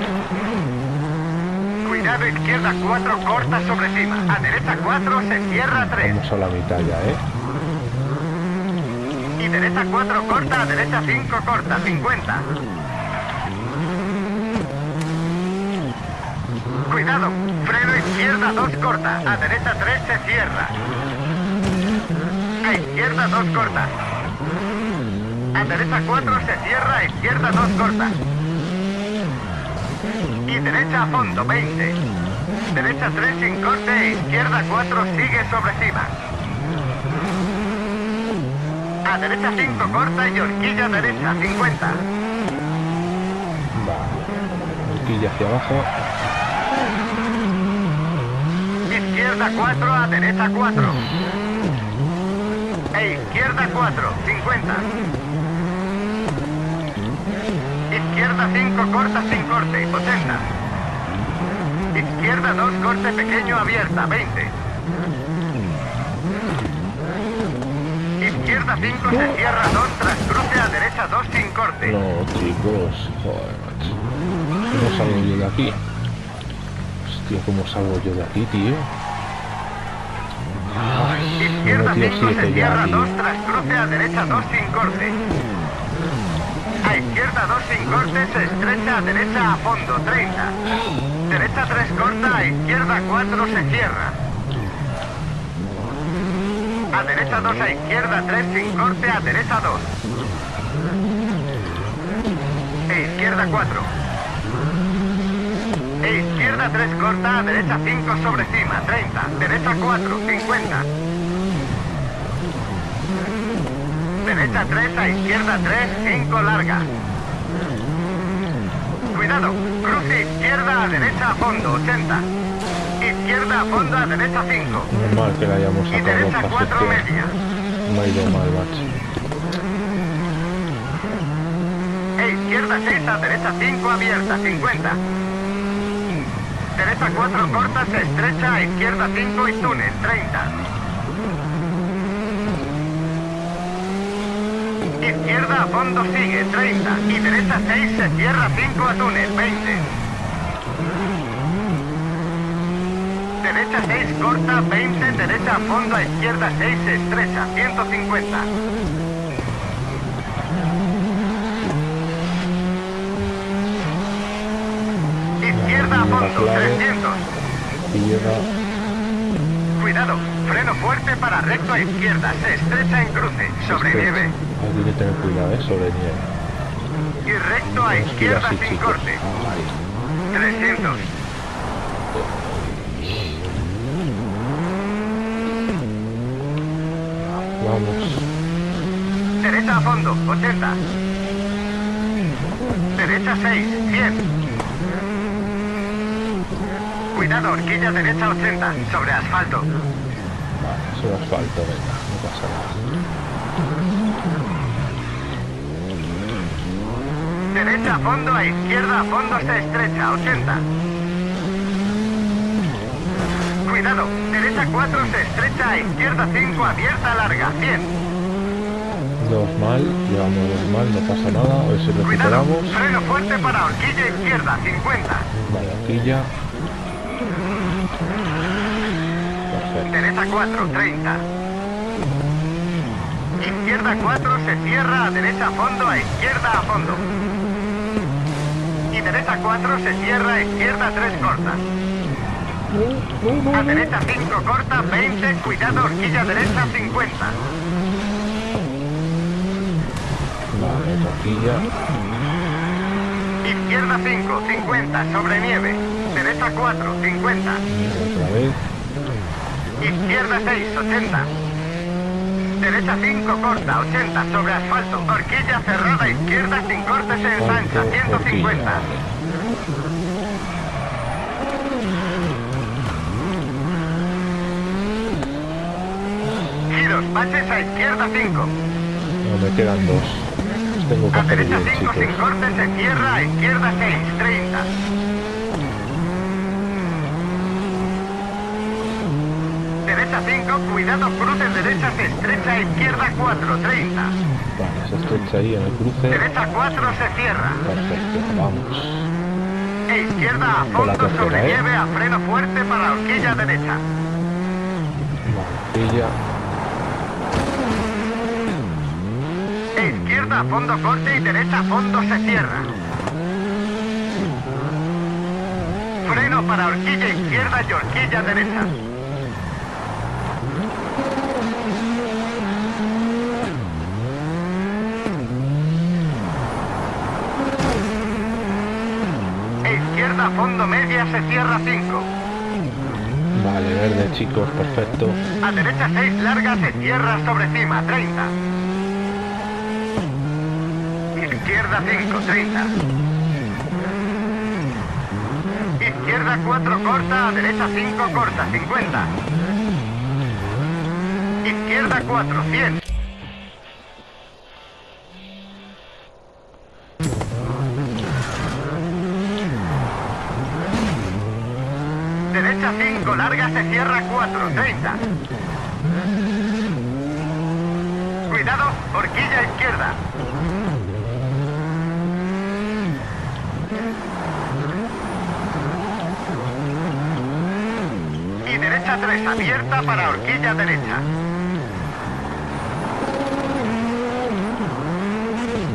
Cuidado, izquierda 4 corta sobre cima. A derecha 4 se cierra 3. Vamos a la mitad ya, ¿eh? Y derecha 4 corta, a derecha 5 corta, 50. Cuidado, izquierda 2 corta, a derecha 3 se cierra. A izquierda 2 corta. A derecha 4 se cierra, a izquierda 2 corta. Y derecha a fondo 20. Derecha 3 sin corte, e izquierda 4 sigue sobre cima. A derecha 5 corta y horquilla derecha 50. Vale. Horquilla hacia abajo. Izquierda 4 a derecha 4. E izquierda 4, 50. Izquierda 5 corta sin corte, 80. Izquierda 2 corte pequeño abierta, 20. Izquierda 5 se cierra 2 tras cruce a derecha 2 sin corte. No, chicos. Joder, macho. ¿Cómo salgo yo de aquí? Hostia, ¿cómo salgo yo de aquí, tío? Ay, Izquierda metido 5 se cierra aquí. 2 tras cruce a derecha 2 sin corte. Izquierda 2 sin corte se estrecha derecha a fondo 30. Derecha 3 corta, izquierda 4 se cierra. A derecha 2 a izquierda 3 sin corte, a derecha 2. E izquierda 4. E izquierda 3 corta, a derecha 5 sobre cima, 30. Derecha 4, 50. Derecha 3 a izquierda 3, 5 larga. Cuidado, cruce izquierda a derecha a fondo, 80. Izquierda a fondo a derecha 5. Normal que la hayamos Y sacado derecha fácil 4 que media. me ha ido mal, macho. E izquierda 6 a derecha 5 abierta, 50. Derecha 4 corta, se estrecha a izquierda 5 y túnel, 30. Izquierda a fondo sigue, 30. Y derecha 6 se cierra 5 a túnel, 20. Derecha 6 corta, 20. Derecha a fondo a izquierda 6 se estrecha, 150. Izquierda a fondo, 300. Izquierda. Cuidado, freno fuerte para recto a izquierda, se estrecha en cruce, sobre nieve. Hay que tener cuidado, eh, sobre nieve. Y recto a izquierda sin chicos. corte, Ay, 300. vamos. Derecha a fondo, 80. Derecha 6, 100. Cuidado, horquilla derecha 80, sobre asfalto. Vale, sobre asfalto, venga, no pasa nada. Derecha a fondo, a izquierda a fondo se estrecha, 80. Cuidado, derecha 4 se estrecha, a izquierda 5 abierta larga, 100. Dos mal, llevamos dos mal, no pasa nada. A ver si Cuidado, recuperamos. freno fuerte para horquilla izquierda, 50. Vale, ya. Perfecto. Derecha 4, 30. Izquierda 4 se cierra a derecha a fondo, a izquierda a fondo. Derecha 4 se cierra izquierda 3 corta. A derecha 5 corta, 20, cuidado, horquilla derecha 50. Vale, ya. Izquierda 5, 50, sobre nieve. Derecha 4, 50. Otra vez. Izquierda 6, 80. Derecha 5, corta, 80, sobre asfalto. Horquilla cerrada, izquierda sin corte, se ensancha, Asfalto, horquilla, 150. vale. Giros, baches a izquierda 5. No, me quedan dos. Tengo que A derecha bien, 5 sin chicos. corte, se cierra a izquierda 6, 30. Derecha 5, cuidado, cruce derecha, se estrecha a izquierda 4, 30. Vale, se estrecha ahí en el cruce. Derecha 4 se cierra. Perfecto, vamos. E izquierda a fondo tercera, sobre ¿eh? nieve a freno fuerte para horquilla derecha. Ya. E izquierda a fondo corte y derecha a fondo se cierra. Freno para horquilla izquierda y horquilla derecha. E fondo media se cierra 5. Vale, verde chicos, perfecto. A derecha 6 larga se cierra sobre cima 30. Izquierda 5, 30. Izquierda 4 corta, a derecha 5 corta, 50. Izquierda 4, 100. 4, 30. Cuidado, horquilla izquierda. Y derecha 3, abierta para horquilla derecha.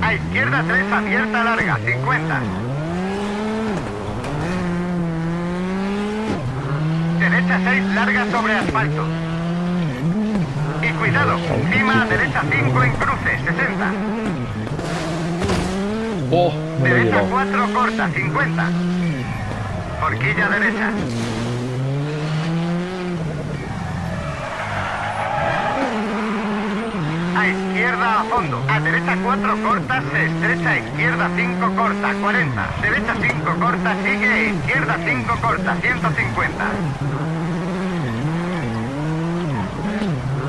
A izquierda 3, abierta larga, 50. Derecha 6, larga sobre asfalto. Y cuidado, cima, derecha 5 en cruce, 60. ¡Oh! Me Derecha llevado. 4, corta, 50. Horquilla derecha. A izquierda a fondo. A derecha 4 corta, se estrecha. Izquierda 5 corta, 40. Derecha 5 corta, sigue. Izquierda 5 corta, 150.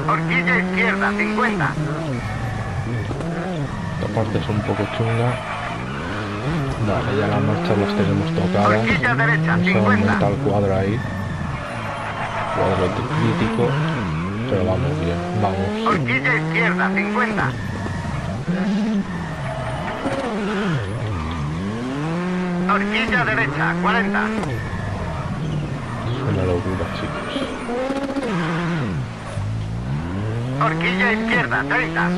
Horquilla izquierda, 50. Esta parte es un poco chunga. Vale, ya las marchas las tenemos tocadas. Horquilla derecha, No se 50. aumenta el cuadro ahí. Cuadro crítico. Pero vamos bien, vamos. Horquilla izquierda, 50. Horquilla derecha, 40. Es una locura, chicos. Horquilla izquierda, 30.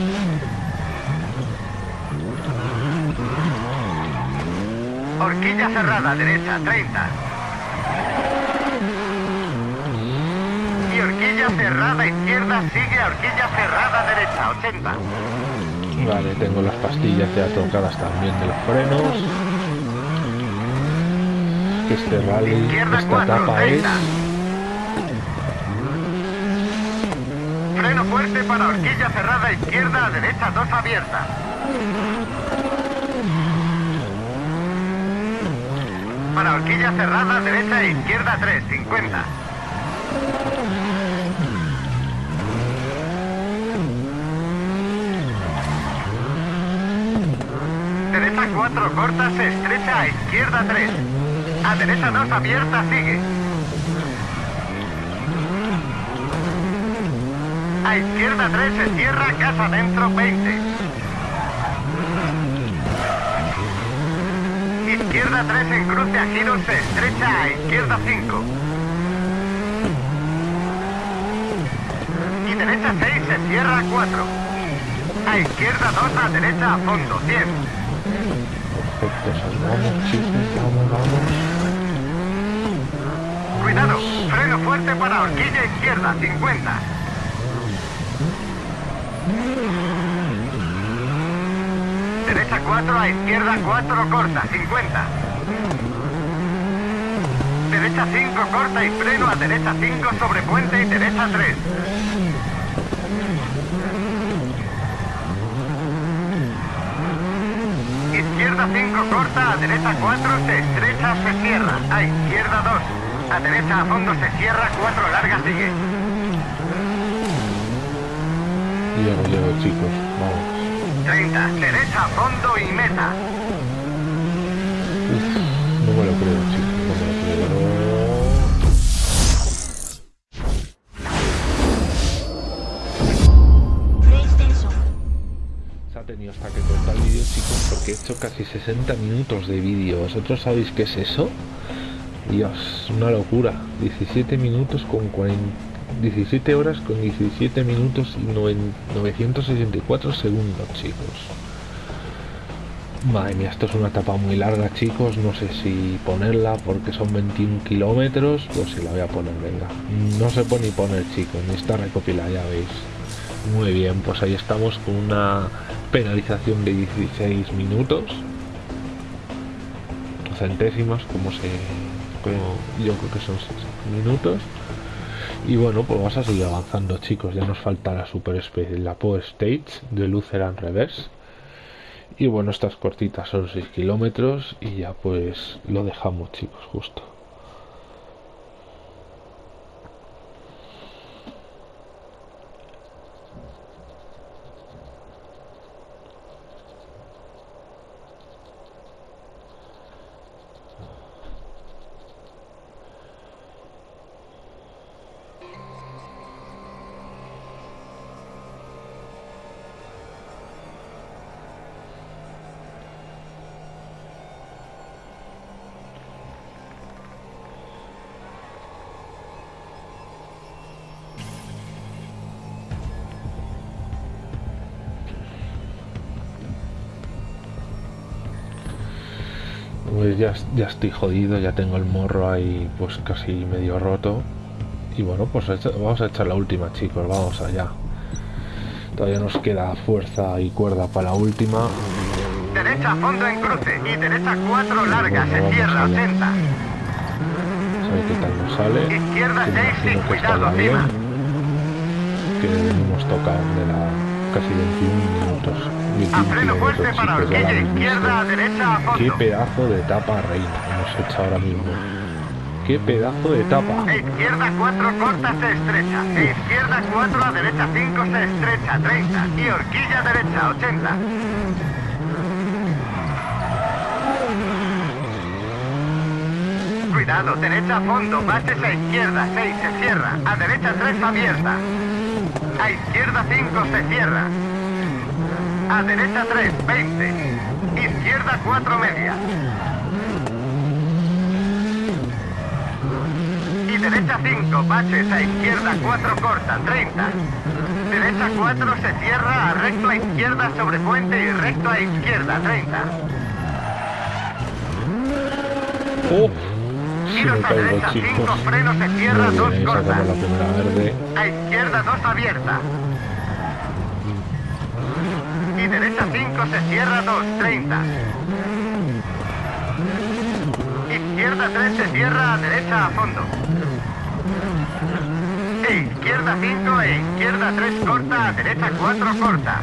Horquilla cerrada, derecha, 30. Y horquilla cerrada, izquierda, sigue horquilla cerrada, derecha, 80. Vale, tengo las pastillas ya tocadas también de los frenos. Este rally, Izquierda esta 4, etapa es... 30. Freno fuerte para horquilla cerrada, izquierda, derecha, 2 abierta. Para horquilla cerrada, derecha e izquierda 3, 50. Derecha 4 corta, se estrecha a izquierda 3. A derecha 2 abierta, sigue. A izquierda 3 se cierra, casa dentro 20. Izquierda 3 en cruce a giros se estrecha a izquierda 5. Y derecha 6 se cierra 4. A izquierda 2 a derecha a fondo 100. Perfecto, salvamos, chicos, vamos, vamos. Cuidado, freno fuerte para horquilla izquierda 50. Derecha 4 a izquierda 4 corta 50. Derecha 5 corta y freno a derecha 5 sobre puente y derecha 3. Izquierda 5 corta, a derecha 4 se estrecha, se cierra. A izquierda 2. A derecha a fondo se cierra, 4 larga sigue. Llego, llego, chicos, vamos. 30. Derecha a fondo y meta. Uf, no me lo creo, chicos, no me lo creo. Se ha tenido hasta que cortar el vídeo, chicos, porque he hecho casi 60 minutos de vídeo. ¿Vosotros sabéis qué es eso? Dios, una locura. 17 minutos con 40... 17 horas con 17 minutos y noven- 964 segundos, chicos. Madre mía, esto es una etapa muy larga, chicos. No sé si ponerla porque son 21 kilómetros. Pues si la voy a poner, venga. No se puede ni poner, chicos. Ni está recopilada, ya veis. Muy bien, pues ahí estamos con una penalización de 16 minutos. Centésimas, como se... yo creo que son 6 minutos. Y bueno, pues vamos a seguir avanzando, chicos. Ya nos falta la Super Space, la Power Stage de Lutheran Reverse. Y bueno, estas cortitas son 6 kilómetros y ya pues lo dejamos, chicos, justo. Pues ya, ya estoy jodido, ya tengo el morro ahí pues casi medio roto. Y bueno, pues vamos a echar la última chicos, vamos allá. Todavía nos queda fuerza y cuerda para la última. Derecha fondo en cruce y derecha 4 larga, se cierra 80. ¿Sabe qué tal nos sale? Izquierda Que me 6 imagino sin cuidado. Que hemos tocado de la casi 21 minutos. A 21 freno fuerte kilómetros, para chicos, ya la habéis izquierda, visto. Qué pedazo de etapa reina hemos hecho ahora mismo. Qué pedazo de etapa. Izquierda 4 corta se estrecha. Izquierda 4 a derecha 5 se estrecha 30. Y horquilla derecha 80. Cuidado, derecha a fondo, bases a izquierda 6 se cierra. A derecha 3 abierta. A izquierda 5 se cierra. A derecha 3, 20. Izquierda 4 media. Y derecha 5, baches a izquierda 4 corta, 30. Derecha 4 se cierra a recto a izquierda sobre puente y recto a izquierda, 30. ¡Oh! Si me a caigo, derecha 5, chicos. freno se cierra, Muy 2 bien, ahí corta. sacamos la primera verde. A izquierda 2 abierta. Y derecha 5 se cierra 2, 30. Izquierda 3 se cierra a derecha a fondo. E izquierda 5 e izquierda 3 corta a derecha 4 corta.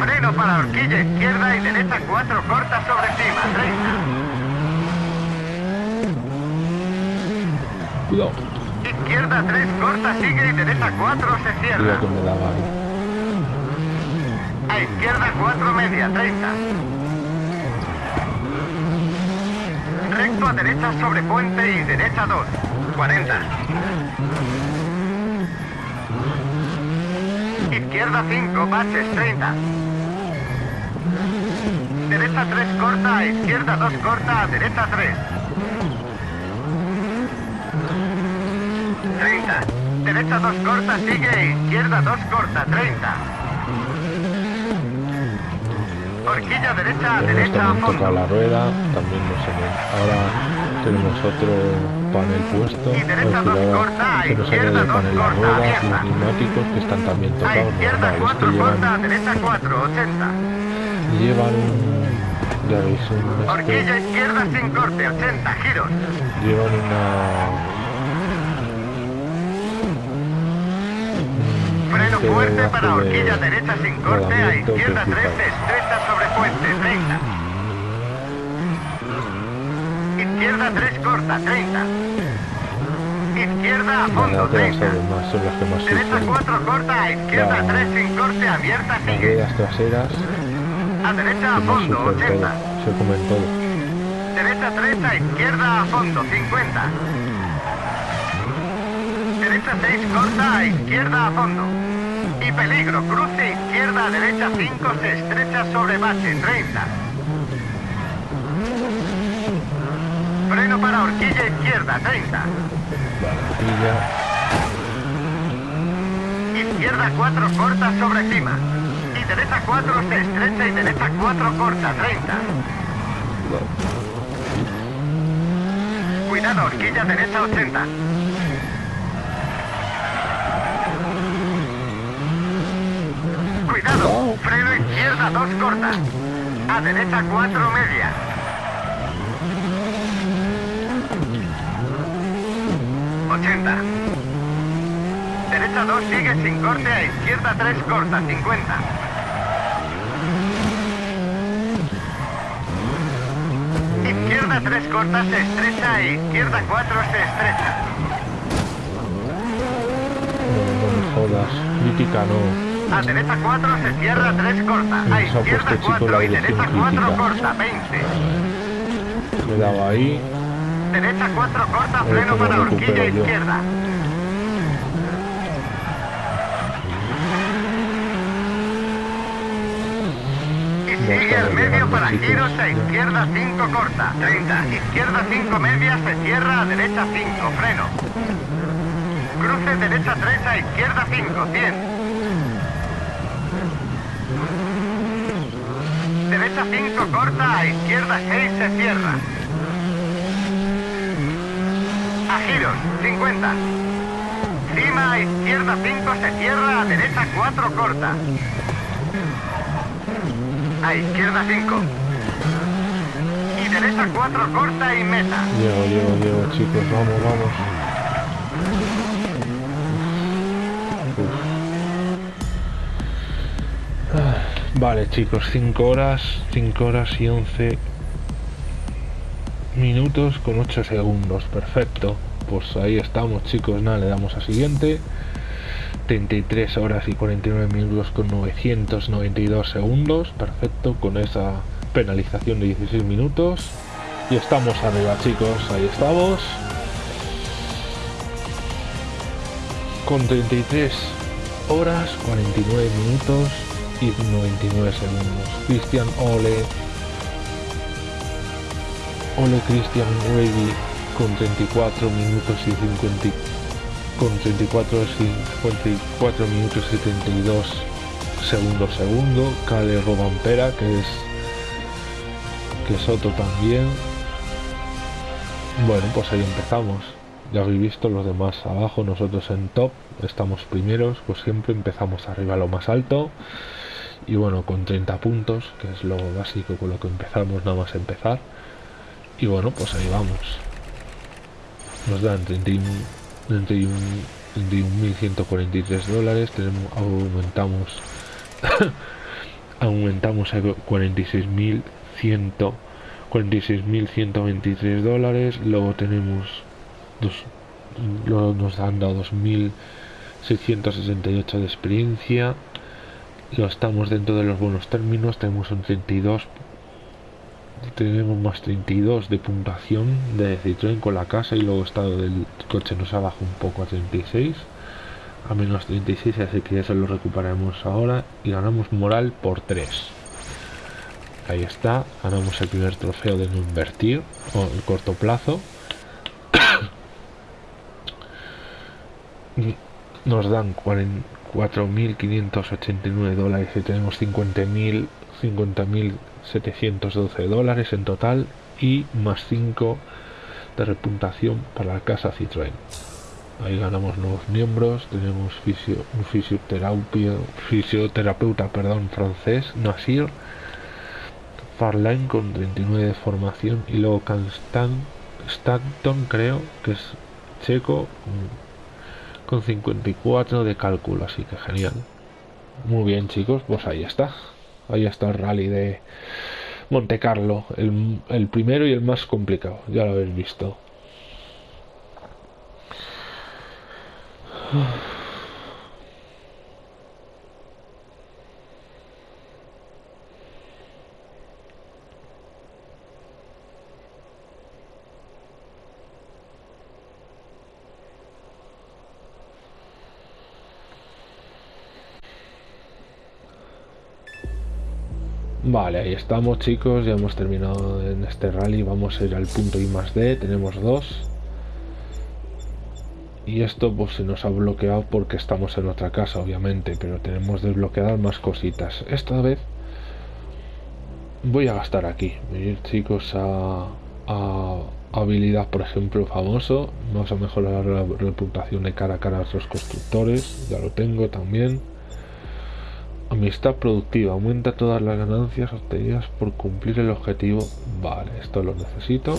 Freno para horquilla izquierda y derecha 4 corta sobre cima, 30. Cuidado. Izquierda 3 corta sigue y derecha 4 se cierra. Cuidado que me daba ahí. A izquierda 4 media, 30. Recto a derecha sobre puente y derecha 2, 40. Izquierda 5, baches 30. Derecha 3 corta, a izquierda 2 corta, a derecha 3. 30. Derecha 2 corta, sigue, izquierda 2 corta, 30. Horquilla derecha a Hemos derecha a tocado fondo. la rueda, también nos hemos... Ahora tenemos otro panel puesto. Y derecha dos corta, izquierda dos corta, abierta. los neumáticos que están también A tocados. izquierda Normal, es que 4 corta, derecha 4, 80. llevan. Ya veis, un... este- Horquilla izquierda sin corte, 80 giros. llevan una... Freno este fuerte debajo para de horquilla derecha sin corte, a izquierda 3 flipa. estrecha sobre puente, 30. Izquierda 3 corta, 30. Izquierda a Las fondo, lateras 30. además son las que más Derecha sufren. 4 corta, a izquierda La- 3 sin corte, abierta Las sigue. ruedas traseras A derecha a fondo, sufren 80. todo, se comen todo. Derecha 3 a izquierda a fondo, 50. Derecha 6 corta a izquierda a fondo. Y peligro, cruce izquierda derecha 5 se estrecha sobre base, 30. Freno para horquilla izquierda, 30. Barandilla, Izquierda 4 corta sobre cima. Y derecha 4 se estrecha y derecha 4 corta, 30. Cuidado, horquilla derecha 80. Cuidado, freno izquierda 2 corta. A derecha 4 media. ¡80! Derecha 2 sigue sin corte, a izquierda 3 corta, 50. Izquierda 3 corta se estrecha e izquierda 4 se estrecha. No, no me jodas. Crítica no. A derecha 4 se cierra 3 corta, a izquierda puesto chico 4 la y derecha dirección 4 crítica. corta, 20. Me daba ahí. Derecha 4 corta, freno para horquilla izquierda. Y sigue al medio para giros a izquierda 5 corta, 30. Izquierda 5 media se cierra a derecha 5, freno. Cruce derecha 3 a izquierda 5, 100. Derecha 5 corta, a izquierda 6 se cierra. A giros, 50. Cima a izquierda 5 se cierra, a derecha 4 corta. A izquierda 5. Y derecha 4 corta y meta. Llego, llego, llego, chicos. Vamos, vamos. Vale, chicos, 5 horas, 5 horas y 11 minutos con 8 segundos. Perfecto. Pues ahí estamos, chicos. Nada, le damos a siguiente. 33 horas y 49 minutos con 992 segundos. Perfecto, con esa penalización de 16 minutos. Y estamos arriba, chicos. Ahí estamos. Con 33 horas, 49 minutos y 99 segundos. Christian Ole. Ole Christian Ready con 34 minutos y 50 con 34 y 54 minutos y 72 segundos segundo. Cale Robampera que es que es otro también. Bueno, pues ahí empezamos. Ya habéis visto los demás abajo, nosotros en top estamos primeros, pues siempre empezamos arriba lo más alto. Y bueno, con 30 puntos, que es lo básico con lo que empezamos, nada más empezar. Y bueno, pues ahí vamos. Nos dan 31 31 31.143 dólares, tenemos, aumentamos [LAUGHS] aumentamos a 46.100 46.123 dólares, luego tenemos dos, luego nos han dado 2.668 de experiencia, lo estamos dentro de los buenos términos, tenemos un 32 tenemos más 32 de puntuación de Citroën con la casa y luego estado del coche nos ha bajado un poco a 36 a menos 36 así que eso lo recuperaremos ahora y ganamos moral por 3 ahí está ganamos el primer trofeo de no invertir o el corto plazo. [COUGHS] Nos dan 4.589 dólares y tenemos 50.000 50.712 dólares en total y más 5 de reputación para la casa Citroën. Ahí ganamos nuevos miembros, tenemos fisio, un fisioterapeuta perdón, francés, Nasir, Farlane con 39 de formación y luego Canstan, Stanton creo que es checo con, con 54 de cálculo, así que genial. Muy bien chicos, pues ahí está. Ahí está el rally de Monte Carlo, el, el primero y el más complicado, ya lo habéis visto. Vale, ahí estamos chicos, ya hemos terminado en este rally, vamos a ir al punto I más D, tenemos dos. y esto pues se nos ha bloqueado porque estamos en otra casa obviamente pero tenemos desbloqueadas más cositas. Esta vez voy a gastar aquí venir chicos a, habilidad por ejemplo famoso. Vamos a mejorar la reputación de cara a cara a los constructores ya lo tengo también amistad productiva aumenta todas las ganancias obtenidas por cumplir el objetivo. Vale esto lo necesito.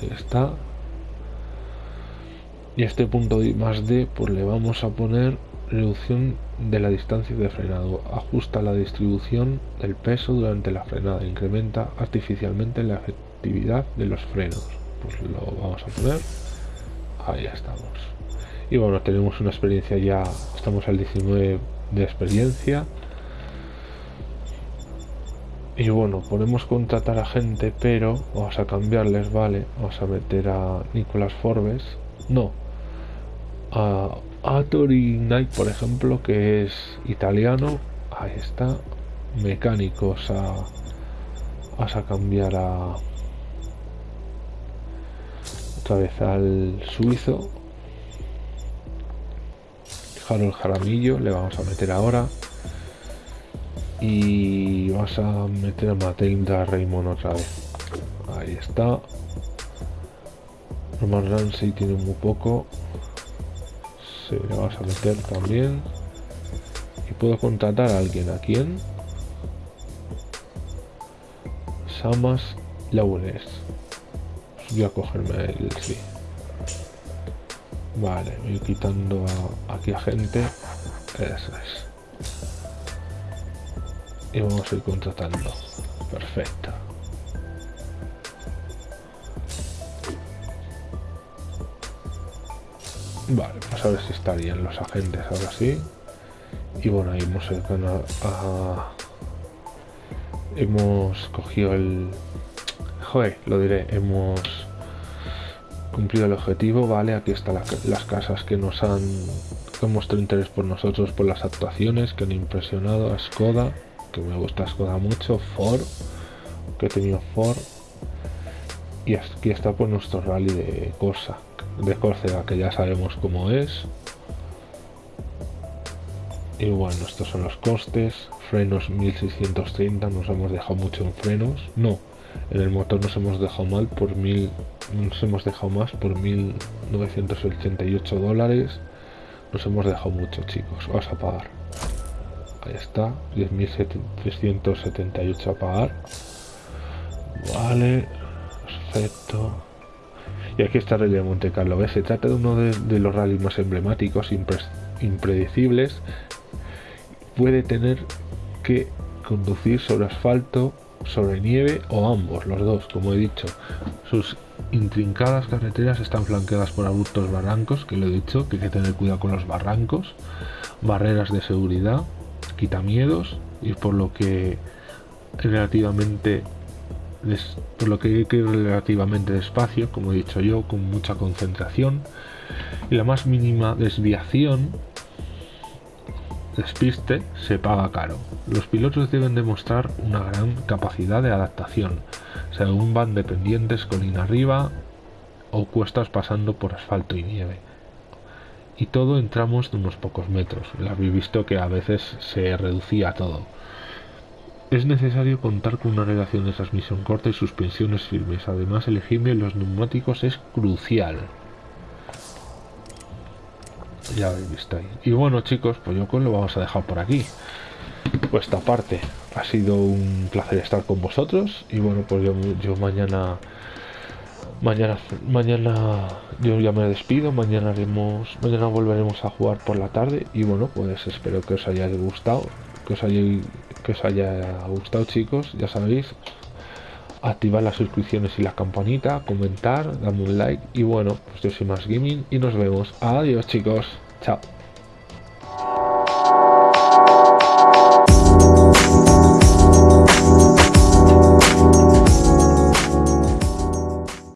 Ahí está. Y este punto más D pues le vamos a poner reducción de la distancia de frenado. Ajusta la distribución del peso durante la frenada. Incrementa artificialmente la efectividad de los frenos. Pues lo vamos a poner. Ahí estamos. Y bueno tenemos una experiencia ya estamos al 19 de experiencia y bueno podemos contratar a gente pero vamos a cambiarles vale vamos a meter a Nicolás Forbes no a, a Knight, por ejemplo, que es italiano. Ahí está. Mecánicos a. Vas a cambiar a. Otra vez al suizo. Harold Jaramillo, le vamos a meter ahora. Y vas a meter a Matilda Raymond otra vez. Ahí está. Roman Ramsey tiene muy poco. Se le vas a meter también. Y puedo contratar a alguien. A quién Samas Launes voy a cogerme el sí. Vale voy quitando aquí a gente. Eso es y vamos a ir contratando. Perfecto. Vale, pues a ver si estarían los agentes ahora sí. Y bueno, ahí hemos, a, hemos cogido el... Joder, lo diré, hemos cumplido el objetivo, vale, aquí están las casas que nos han que mostrado interés por nosotros por las actuaciones que han impresionado a Skoda, que me gusta Skoda mucho, Ford, que he tenido Ford, y aquí está pues nuestro rally de Corsa, de Córcega que ya sabemos cómo es. Y bueno estos son los costes frenos 1630 nos hemos dejado mucho en frenos. No en el motor nos hemos dejado mal por mil nos hemos dejado más por 1988 dólares. Nos hemos dejado mucho chicos vamos a pagar ahí está 10.378 a pagar vale perfecto y aquí está Rally de Monte Carlo. Se trata de uno de, los rallies más emblemáticos, impredecibles. Puede tener que conducir sobre asfalto, sobre nieve o ambos, los dos, como he dicho. Sus intrincadas carreteras están flanqueadas por abruptos barrancos, que lo he dicho, que hay que tener cuidado con los barrancos, barreras de seguridad, quitamiedos y por lo que relativamente por lo que que relativamente despacio, como he dicho yo, con mucha concentración. Y la más mínima desviación, despiste, se paga caro. Los pilotos deben demostrar una gran capacidad de adaptación, según van dependientes colina arriba o cuestas pasando por asfalto y nieve. Y todo en tramos de unos pocos metros. Lo habéis visto que a veces se reducía todo. Es necesario contar con una relación de transmisión corta y suspensiones firmes. Además, elegir bien los neumáticos es crucial. Ya habéis visto ahí. Y bueno, chicos, pues yo con lo vamos a dejar por aquí. Pues esta parte ha sido un placer estar con vosotros. Y bueno, pues yo mañana mañana mañana yo ya me despido mañana haremos mañana volveremos a jugar por la tarde y bueno pues espero que os haya gustado que os haya que os haya gustado chicos, ya sabéis, activar las suscripciones y la campanita, comentar, darme un like y bueno, pues yo soy más gaming y nos vemos. Adiós chicos, chao.